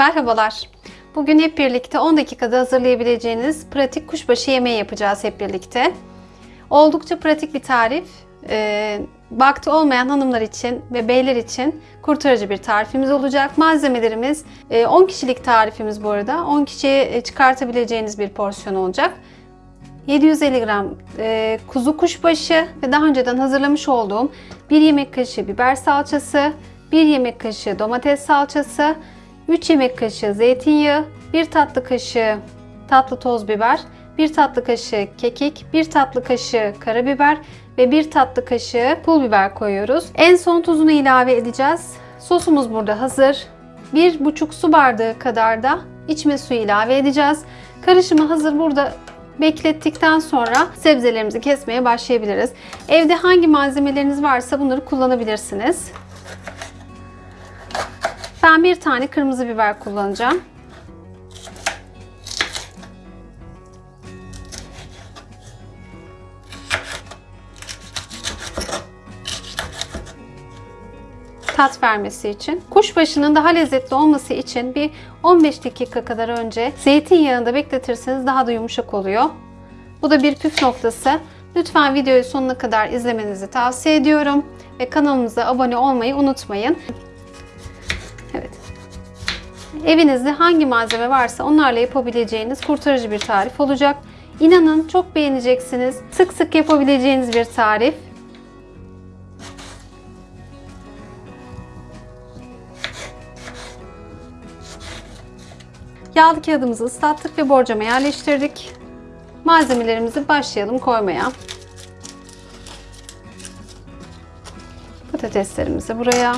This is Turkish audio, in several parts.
Merhabalar. Bugün hep birlikte 10 dakikada hazırlayabileceğiniz pratik kuşbaşı yemeği yapacağız hep birlikte. Oldukça pratik bir tarif. Ee, vakti olmayan hanımlar için ve beyler için kurtarıcı bir tarifimiz olacak. Malzemelerimiz e, 10 kişilik tarifimiz bu arada. 10 kişiye çıkartabileceğiniz bir porsiyon olacak. 750 gram e, kuzu kuşbaşı ve daha önceden hazırlamış olduğum 1 yemek kaşığı biber salçası, 1 yemek kaşığı domates salçası, 3 yemek kaşığı zeytinyağı, 1 tatlı kaşığı tatlı toz biber, 1 tatlı kaşığı kekik, 1 tatlı kaşığı karabiber ve 1 tatlı kaşığı pul biber koyuyoruz. En son tuzunu ilave edeceğiz. Sosumuz burada hazır. 1,5 su bardağı kadar da içme suyu ilave edeceğiz. Karışımı hazır burada beklettikten sonra sebzelerimizi kesmeye başlayabiliriz. Evde hangi malzemeleriniz varsa bunları kullanabilirsiniz. Ben bir tane kırmızı biber kullanacağım. tat vermesi için. Kuşbaşının daha lezzetli olması için bir 15 dakika kadar önce zeytinyağında bekletirseniz daha da yumuşak oluyor. Bu da bir püf noktası. Lütfen videoyu sonuna kadar izlemenizi tavsiye ediyorum. Ve kanalımıza abone olmayı unutmayın. Evinizde hangi malzeme varsa onlarla yapabileceğiniz kurtarıcı bir tarif olacak. İnanın çok beğeneceksiniz. Sık sık yapabileceğiniz bir tarif. Yağlı kağıdımızı ıslattık ve borcama yerleştirdik. Malzemelerimizi başlayalım koymaya. Patateslerimizi buraya.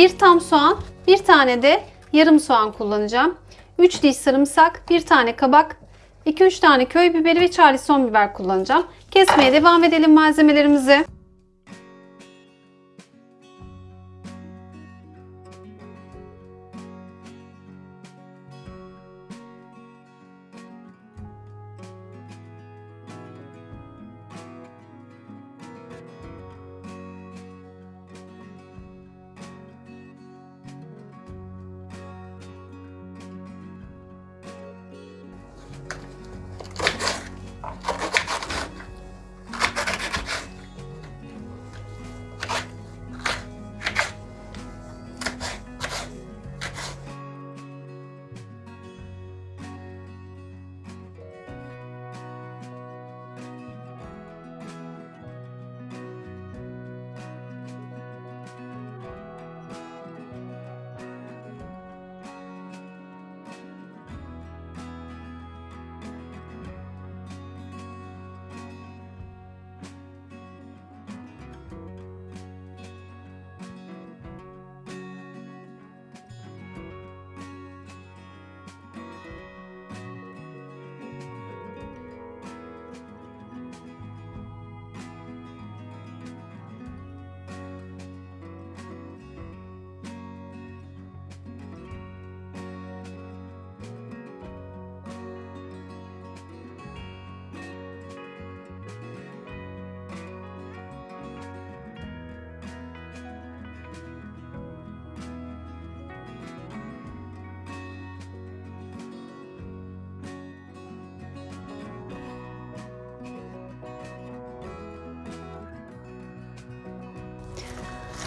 Bir tam soğan, bir tane de yarım soğan kullanacağım. 3 diş sarımsak, bir tane kabak, 2-3 tane köy biberi ve charleston biber kullanacağım. Kesmeye devam edelim malzemelerimizi.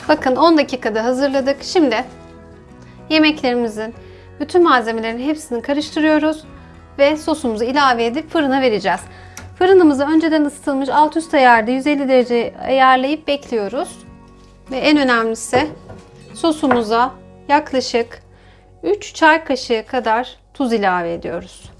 Bakın 10 dakikada hazırladık. Şimdi yemeklerimizin bütün malzemelerin hepsini karıştırıyoruz ve sosumuzu ilave edip fırına vereceğiz. Fırınımızı önceden ısıtılmış alt üst ayarda 150 derece ayarlayıp bekliyoruz. Ve en önemlisi sosumuza yaklaşık 3 çay kaşığı kadar tuz ilave ediyoruz.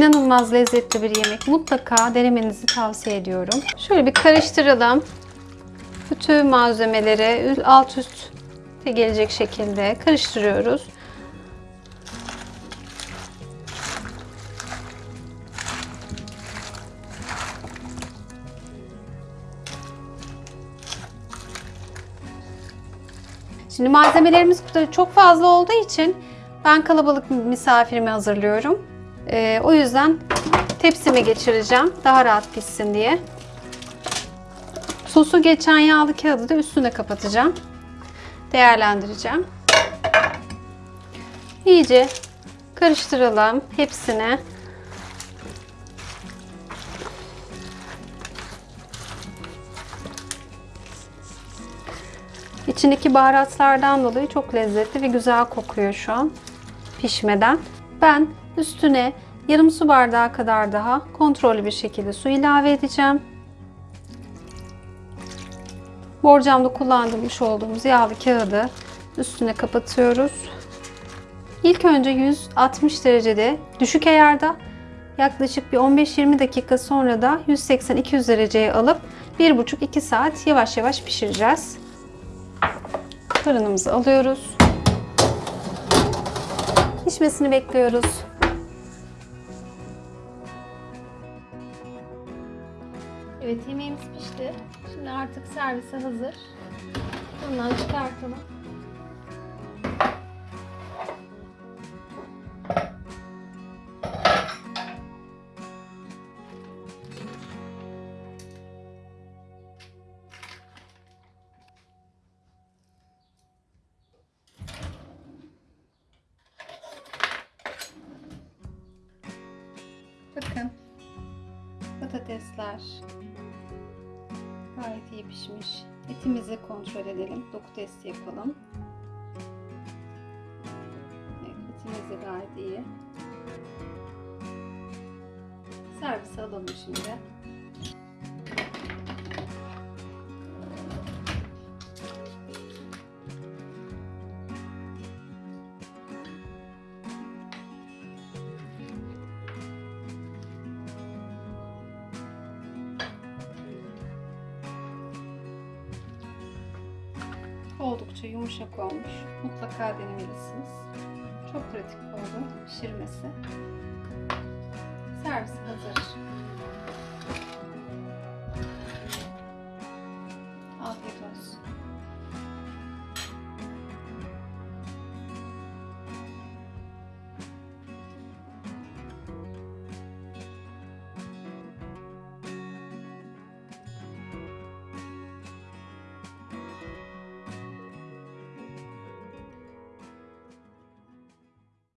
İnanılmaz lezzetli bir yemek. Mutlaka denemenizi tavsiye ediyorum. Şöyle bir karıştıralım. Bütün malzemeleri alt üst gelecek şekilde karıştırıyoruz. Şimdi malzemelerimiz çok fazla olduğu için ben kalabalık misafirimi hazırlıyorum. Ee, o yüzden tepsime geçireceğim. Daha rahat pişsin diye. Sosu geçen yağlı kağıdı da üstüne kapatacağım. Değerlendireceğim. İyice karıştıralım hepsini. İçindeki baharatlardan dolayı çok lezzetli ve güzel kokuyor şu an pişmeden. Ben üstüne yarım su bardağı kadar daha kontrollü bir şekilde su ilave edeceğim. Borcamda kullandırmış olduğumuz yağlı kağıdı üstüne kapatıyoruz. İlk önce 160 derecede düşük ayarda yaklaşık bir 15-20 dakika sonra da 180-200 dereceye alıp 1,5-2 saat yavaş yavaş pişireceğiz. Fırınımızı alıyoruz. Pişmesini bekliyoruz. Evet yemeğimiz pişti. Şimdi artık servise hazır. Bundan çıkartalım. Bakın. Patatesler gayet iyi pişmiş. Etimizi kontrol edelim. Doku testi yapalım. Evet, etimiz de gayet iyi. Servise alalım şimdi. Oldukça yumuşak olmuş. Mutlaka denemelisiniz. Çok pratik oldu pişirmesi. Servis hazır.